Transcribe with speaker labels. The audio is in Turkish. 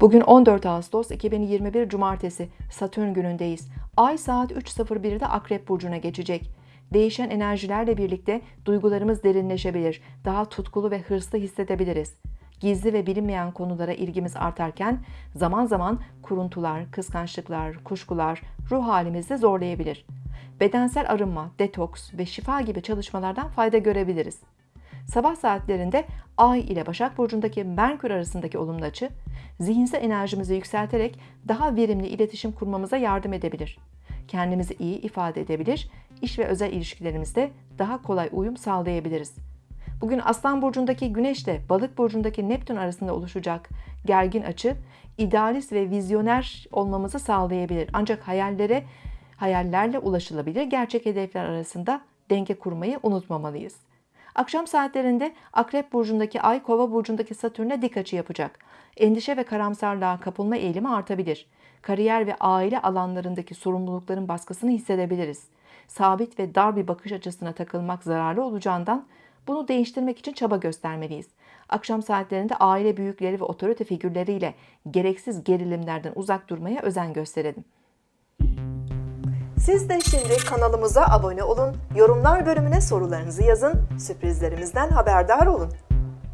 Speaker 1: Bugün 14 Ağustos 2021 Cumartesi Satürn günündeyiz. Ay saat 3.01'de Akrep Burcu'na geçecek. Değişen enerjilerle birlikte duygularımız derinleşebilir, daha tutkulu ve hırslı hissedebiliriz. Gizli ve bilinmeyen konulara ilgimiz artarken zaman zaman kuruntular, kıskançlıklar, kuşkular ruh halimizi zorlayabilir. Bedensel arınma, detoks ve şifa gibi çalışmalardan fayda görebiliriz. Sabah saatlerinde Ay ile Başak Burcu'ndaki Merkür arasındaki olumlu açı, zihinsel enerjimizi yükselterek daha verimli iletişim kurmamıza yardım edebilir. Kendimizi iyi ifade edebilir, iş ve özel ilişkilerimizde daha kolay uyum sağlayabiliriz. Bugün Aslan Burcu'ndaki Güneş ile Balık Burcu'ndaki Neptün arasında oluşacak gergin açı, idealist ve vizyoner olmamızı sağlayabilir. Ancak hayallere, hayallerle ulaşılabilir gerçek hedefler arasında denge kurmayı unutmamalıyız. Akşam saatlerinde Akrep Burcu'ndaki Ay, Kova Burcu'ndaki Satürn'e dik açı yapacak. Endişe ve karamsarlığa kapılma eğilimi artabilir. Kariyer ve aile alanlarındaki sorumlulukların baskısını hissedebiliriz. Sabit ve dar bir bakış açısına takılmak zararlı olacağından bunu değiştirmek için çaba göstermeliyiz. Akşam saatlerinde aile büyükleri ve otorite figürleriyle gereksiz gerilimlerden uzak durmaya özen gösterelim.
Speaker 2: Siz de şimdi kanalımıza abone olun, yorumlar bölümüne sorularınızı yazın, sürprizlerimizden haberdar olun.